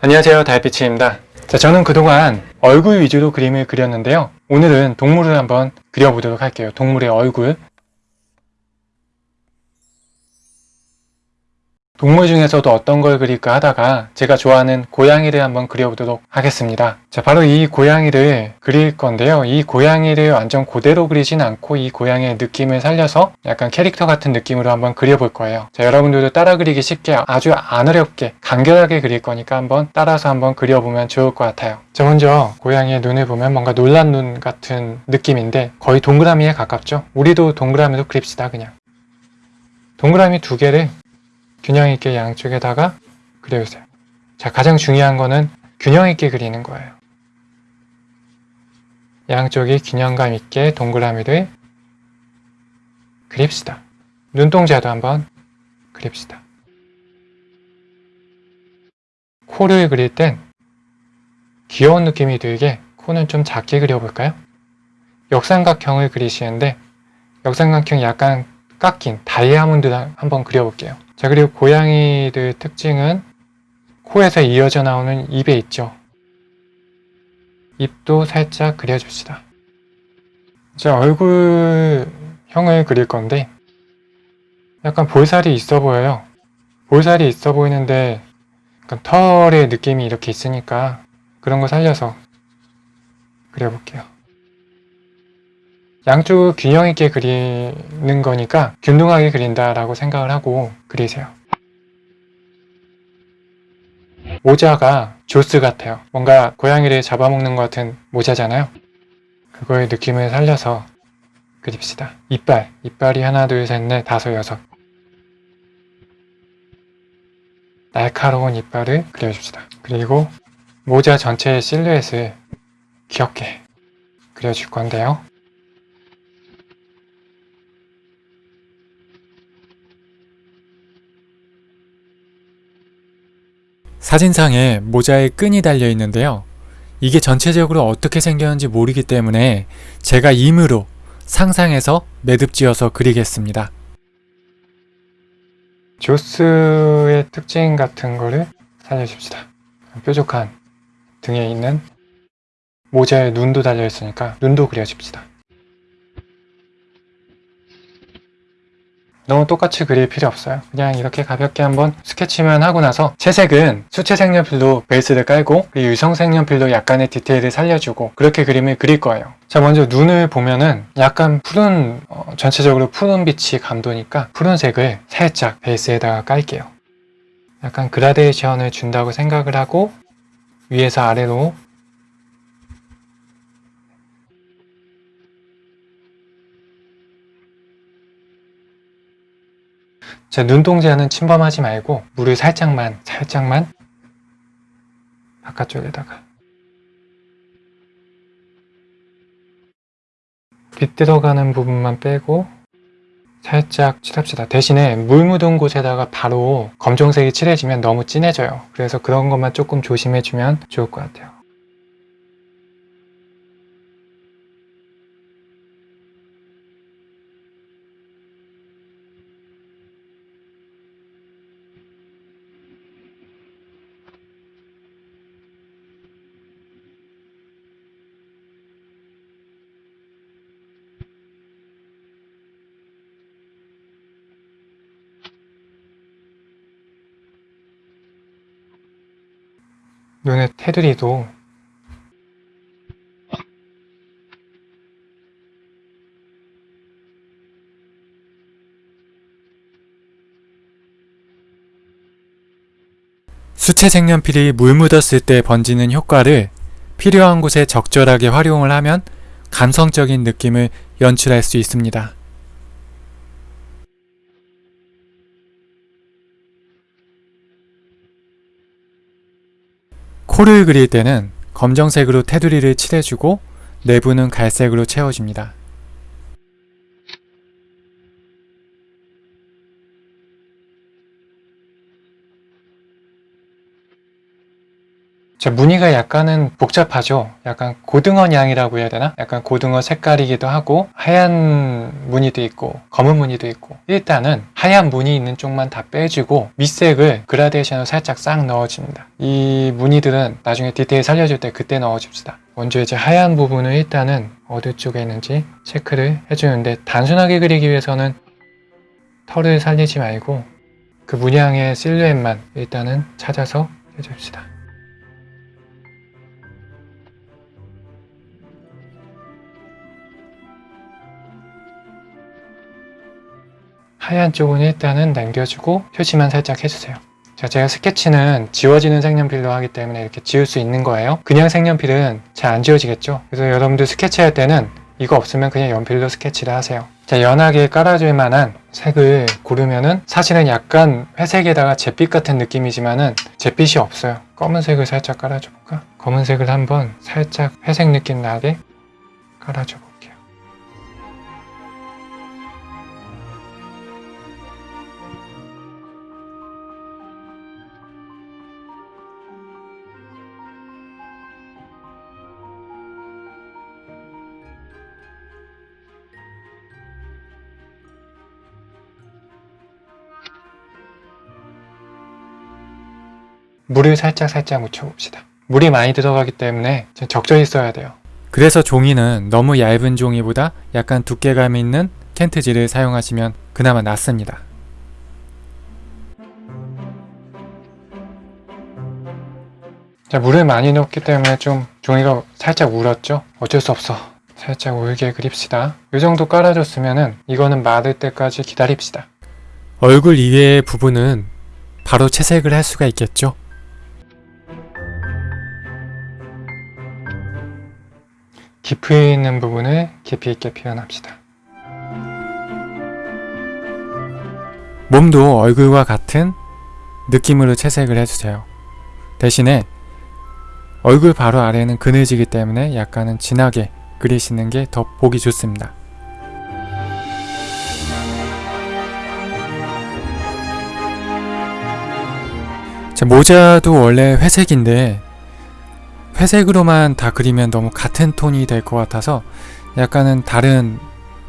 안녕하세요. 달빛입니다. 자 저는 그동안 얼굴 위주로 그림을 그렸는데요. 오늘은 동물을 한번 그려보도록 할게요. 동물의 얼굴 동물 중에서도 어떤 걸 그릴까 하다가 제가 좋아하는 고양이를 한번 그려보도록 하겠습니다. 자, 바로 이 고양이를 그릴 건데요. 이 고양이를 완전 그대로 그리진 않고 이 고양이의 느낌을 살려서 약간 캐릭터 같은 느낌으로 한번 그려볼 거예요. 자, 여러분들도 따라 그리기 쉽게 아주 안 어렵게 간결하게 그릴 거니까 한번 따라서 한번 그려보면 좋을 것 같아요. 자, 먼저 고양이의 눈을 보면 뭔가 놀란 눈 같은 느낌인데 거의 동그라미에 가깝죠? 우리도 동그라미로 그립시다, 그냥. 동그라미 두 개를 균형 있게 양쪽에다가 그려주세요. 자, 가장 중요한 거는 균형 있게 그리는 거예요. 양쪽이 균형감 있게 동그라미를 그립시다. 눈동자도 한번 그립시다. 코를 그릴 땐 귀여운 느낌이 들게 코는 좀 작게 그려볼까요? 역삼각형을 그리시는데 역삼각형 약간 깎인 다이아몬드 한번 그려볼게요. 자 그리고 고양이들 특징은 코에서 이어져 나오는 입에 있죠. 입도 살짝 그려줍시다. 자 얼굴형을 그릴 건데 약간 볼살이 있어 보여요. 볼살이 있어 보이는데 털의 느낌이 이렇게 있으니까 그런 거 살려서 그려볼게요. 양쪽을 균형 있게 그리는 거니까 균등하게 그린다라고 생각을 하고 그리세요. 모자가 조스 같아요. 뭔가 고양이를 잡아먹는 것 같은 모자잖아요. 그거의 느낌을 살려서 그립시다. 이빨, 이빨이 하나, 둘, 셋, 넷, 다섯, 여섯. 날카로운 이빨을 그려줍시다. 그리고 모자 전체의 실루엣을 귀엽게 그려줄 건데요. 사진상에 모자에 끈이 달려 있는데요. 이게 전체적으로 어떻게 생겼는지 모르기 때문에 제가 임으로 상상해서 매듭지어서 그리겠습니다. 조스의 특징 같은 거를 살려줍시다. 뾰족한 등에 있는 모자에 눈도 달려 있으니까 눈도 그려줍시다. 너무 똑같이 그릴 필요 없어요. 그냥 이렇게 가볍게 한번 스케치만 하고 나서 채색은 수채 색연필로 베이스를 깔고 유성 색연필로 약간의 디테일을 살려주고 그렇게 그림을 그릴 거예요. 자 먼저 눈을 보면은 약간 푸른 어, 전체적으로 푸른 빛이 감도니까 푸른색을 살짝 베이스에다가 깔게요. 약간 그라데이션을 준다고 생각을 하고 위에서 아래로 자, 눈동자는 침범하지 말고 물을 살짝만 살짝만 바깥쪽에다가 빛 들어가는 부분만 빼고 살짝 칠합시다. 대신에 물 묻은 곳에다가 바로 검정색이 칠해지면 너무 진해져요. 그래서 그런 것만 조금 조심해주면 좋을 것 같아요. 눈의 테두리도 수채 색연필이 물 묻었을 때 번지는 효과를 필요한 곳에 적절하게 활용을 하면 감성적인 느낌을 연출할 수 있습니다. 코를 그릴 때는 검정색으로 테두리를 칠해주고 내부는 갈색으로 채워줍니다. 제 무늬가 약간은 복잡하죠. 약간 고등어 양이라고 해야 되나? 약간 고등어 색깔이기도 하고 하얀 무늬도 있고 검은 무늬도 있고 일단은 하얀 무늬 있는 쪽만 다 빼주고 밑색을 그라데이션으로 살짝 싹 넣어줍니다. 이 무늬들은 나중에 디테일 살려줄 때 그때 넣어줍시다. 먼저 이제 하얀 부분을 일단은 어디 쪽에 있는지 체크를 해주는데 단순하게 그리기 위해서는 털을 살리지 말고 그 문양의 실루엣만 일단은 찾아서 해줍시다. 하얀 쪽은 일단은 남겨주고 표시만 살짝 해주세요. 자, 제가 스케치는 지워지는 색연필로 하기 때문에 이렇게 지울 수 있는 거예요. 그냥 색연필은 잘 안 지워지겠죠? 그래서 여러분들 스케치할 때는 이거 없으면 그냥 연필로 스케치를 하세요. 자, 연하게 깔아줄 만한 색을 고르면은 사실은 약간 회색에다가 잿빛 같은 느낌이지만은 잿빛이 없어요. 검은색을 살짝 깔아줘 볼까? 검은색을 한번 살짝 회색 느낌 나게 깔아줘 볼게 물을 살짝 살짝 묻혀봅시다. 물이 많이 들어가기 때문에 좀 적절히 써야 돼요. 그래서 종이는 너무 얇은 종이보다 약간 두께감 있는 켄트지를 사용하시면 그나마 낫습니다. 자, 물을 많이 넣었기 때문에 좀 종이가 살짝 울었죠? 어쩔 수 없어. 살짝 울게 그립시다. 이 정도 깔아줬으면 은 이거는 마를 때까지 기다립시다. 얼굴 이외의 부분은 바로 채색을 할 수가 있겠죠. 깊이 있는 부분을 깊이 있게 표현합시다. 몸도 얼굴과 같은 느낌으로 채색을 해주세요. 대신에 얼굴 바로 아래는 그늘지기 때문에 약간은 진하게 그리시는 게 더 보기 좋습니다. 자, 모자도 원래 회색인데 회색으로만 다 그리면 너무 같은 톤이 될 것 같아서 약간은 다른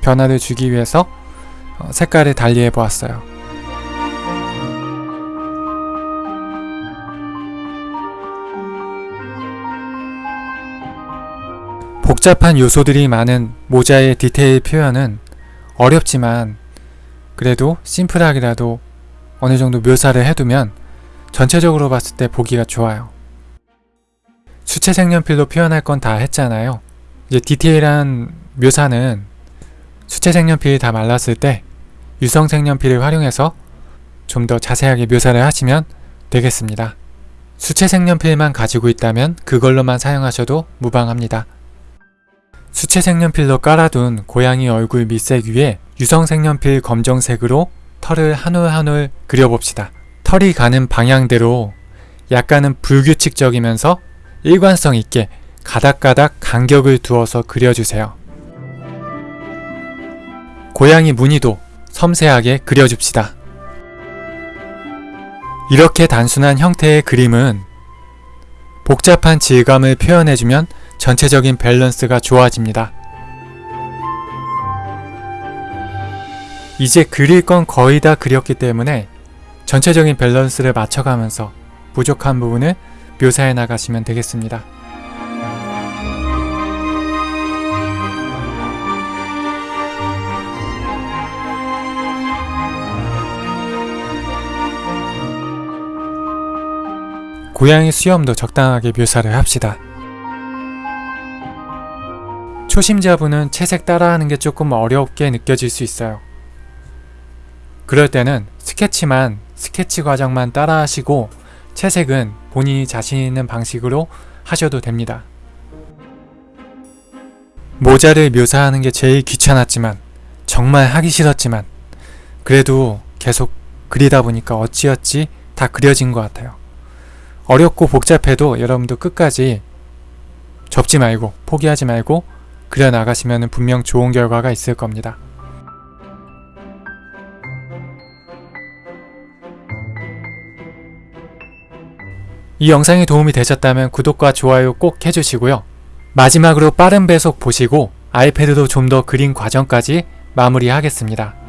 변화를 주기 위해서 어, 색깔을 달리 해 보았어요. 복잡한 요소들이 많은 모자의 디테일 표현은 어렵지만 그래도 심플하게라도 어느 정도 묘사를 해두면 전체적으로 봤을 때 보기가 좋아요. 수채 색연필로 표현할 건 다 했잖아요. 이제 디테일한 묘사는 수채 색연필이 다 말랐을 때 유성 색연필을 활용해서 좀 더 자세하게 묘사를 하시면 되겠습니다. 수채 색연필만 가지고 있다면 그걸로만 사용하셔도 무방합니다. 수채 색연필로 깔아둔 고양이 얼굴 밑색 위에 유성 색연필 검정색으로 털을 한 올 한 올 그려봅시다. 털이 가는 방향대로 약간은 불규칙적이면서 일관성 있게 가닥가닥 간격을 두어서 그려주세요. 고양이 무늬도 섬세하게 그려줍시다. 이렇게 단순한 형태의 그림은 복잡한 질감을 표현해주면 전체적인 밸런스가 좋아집니다. 이제 그릴 건 거의 다 그렸기 때문에 전체적인 밸런스를 맞춰가면서 부족한 부분을 묘사해 나가시면 되겠습니다. 고양이 수염도 적당하게 묘사를 합시다. 초심자분은 채색 따라하는 게 조금 어렵게 느껴질 수 있어요. 그럴 때는 스케치만, 스케치 과정만 따라하시고 채색은 본인이 자신 있는 방식으로 하셔도 됩니다. 모자를 묘사하는 게 제일 귀찮았지만, 정말 하기 싫었지만, 그래도 계속 그리다 보니까 어찌어찌 다 그려진 것 같아요. 어렵고 복잡해도 여러분도 끝까지 접지 말고, 포기하지 말고, 그려 나가시면 분명 좋은 결과가 있을 겁니다. 이 영상이 도움이 되셨다면 구독과 좋아요 꼭 해주시고요. 마지막으로 빠른 배속 보시고 아이패드도 좀 더 그린 과정까지 마무리하겠습니다.